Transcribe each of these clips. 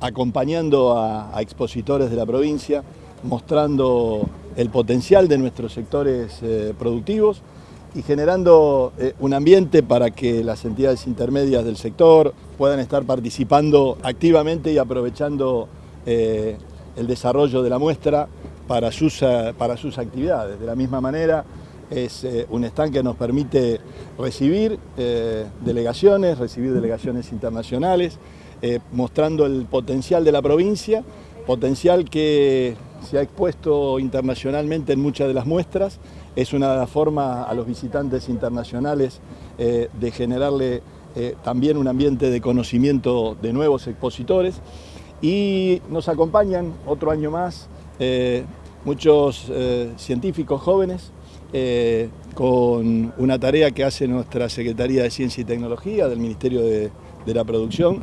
acompañando a, expositores de la provincia, mostrando el potencial de nuestros sectores eh, productivos y generando eh, un ambiente para que las entidades intermedias del sector puedan estar participando activamente y aprovechando eh, el desarrollo de la muestra para sus, para sus actividades. De la misma manera, es un stand que nos permite recibir delegaciones, recibir delegaciones internacionales, mostrando el potencial de la provincia, potencial que se ha expuesto internacionalmente en muchas de las muestras, es una forma a los visitantes internacionales eh, de generarle eh, también un ambiente de conocimiento de nuevos expositores. Y nos acompañan otro año más eh, muchos científicos jóvenes con una tarea que hace nuestra Secretaría de Ciencia y Tecnología del Ministerio de, la Producción,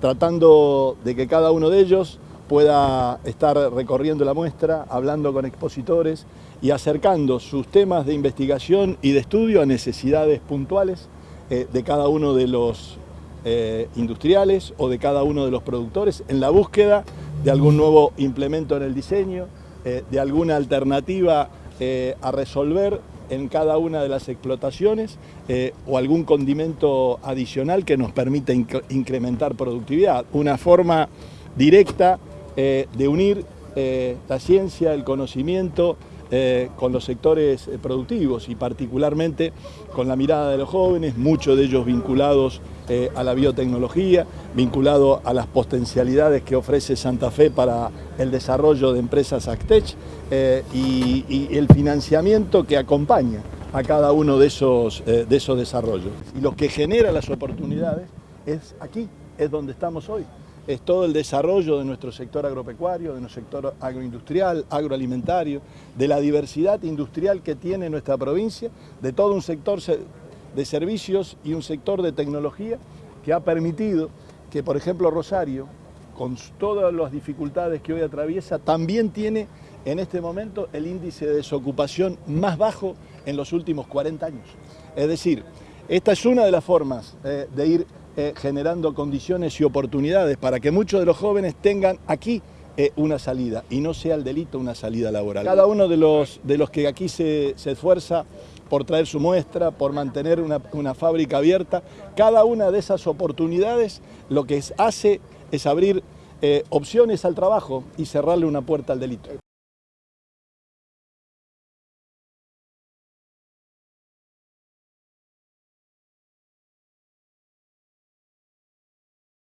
tratando de que cada uno de ellos pueda estar recorriendo la muestra, hablando con expositores y acercando sus temas de investigación y de estudio a necesidades puntuales eh, de cada uno de los eh, industriales o de cada uno de los productores en la búsqueda de algún nuevo implemento en el diseño, eh, de alguna alternativa a resolver en cada una de las explotaciones o algún condimento adicional que nos permita incrementar productividad. Una forma directa eh, de unir eh, la ciencia, el conocimiento eh, con los sectores productivos y particularmente con la mirada de los jóvenes, muchos de ellos vinculados a la biotecnología, vinculados a las potencialidades que ofrece Santa Fe para el desarrollo de empresas Actech y, y, el financiamiento que acompaña a cada uno de esos, de esos desarrollos. Y lo que genera las oportunidades es aquí, es donde estamos hoy es todo el desarrollo de nuestro sector agropecuario, de nuestro sector agroindustrial, agroalimentario, de la diversidad industrial que tiene nuestra provincia, de todo un sector de servicios y un sector de tecnología que ha permitido que, por ejemplo, Rosario, con todas las dificultades que hoy atraviesa, también tiene en este momento el índice de desocupación más bajo en los últimos 40 años. Es decir, esta es una de las formas eh, de ir eh, generando condiciones y oportunidades para que muchos de los jóvenes tengan aquí eh, una salida y no sea el delito una salida laboral. Cada uno de los, de los que aquí se, esfuerza por traer su muestra, por mantener una, fábrica abierta, cada una de esas oportunidades lo que hace es abrir eh, opciones al trabajo y cerrarle una puerta al delito.